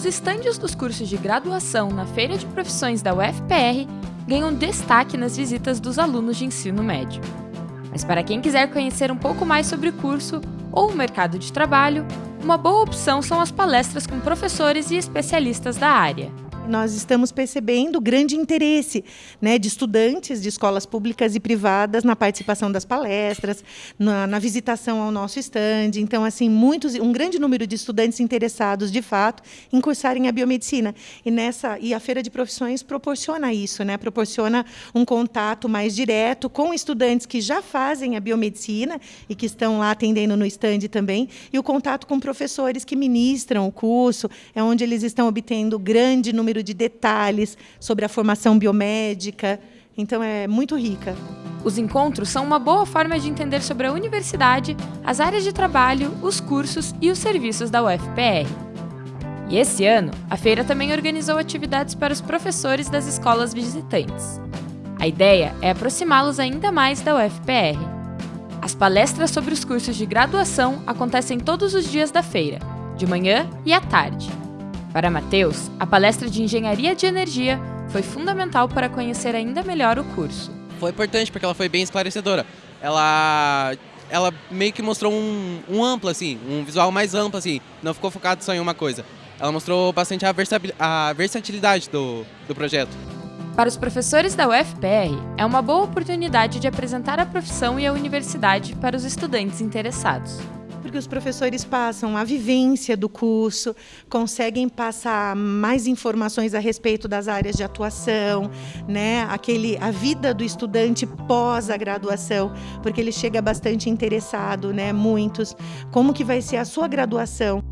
os estandes dos cursos de graduação na Feira de Profissões da UFPR ganham destaque nas visitas dos alunos de ensino médio. Mas para quem quiser conhecer um pouco mais sobre o curso ou o mercado de trabalho, uma boa opção são as palestras com professores e especialistas da área nós estamos percebendo grande interesse né, de estudantes de escolas públicas e privadas na participação das palestras, na, na visitação ao nosso estande. Então, assim, muitos, um grande número de estudantes interessados, de fato, em cursarem a biomedicina. E, nessa, e a Feira de Profissões proporciona isso, né, proporciona um contato mais direto com estudantes que já fazem a biomedicina e que estão lá atendendo no estande também, e o contato com professores que ministram o curso, é onde eles estão obtendo grande número número de detalhes sobre a formação biomédica. Então é muito rica. Os encontros são uma boa forma de entender sobre a universidade, as áreas de trabalho, os cursos e os serviços da UFPR. E esse ano, a feira também organizou atividades para os professores das escolas visitantes. A ideia é aproximá-los ainda mais da UFPR. As palestras sobre os cursos de graduação acontecem todos os dias da feira, de manhã e à tarde. Para Matheus, a palestra de Engenharia de Energia foi fundamental para conhecer ainda melhor o curso. Foi importante porque ela foi bem esclarecedora. Ela, ela meio que mostrou um, um amplo, assim, um visual mais amplo, assim, não ficou focado só em uma coisa. Ela mostrou bastante a, a versatilidade do, do projeto. Para os professores da UFPR, é uma boa oportunidade de apresentar a profissão e a universidade para os estudantes interessados porque os professores passam a vivência do curso, conseguem passar mais informações a respeito das áreas de atuação, né? Aquele, a vida do estudante pós a graduação, porque ele chega bastante interessado, né? Muitos, como que vai ser a sua graduação?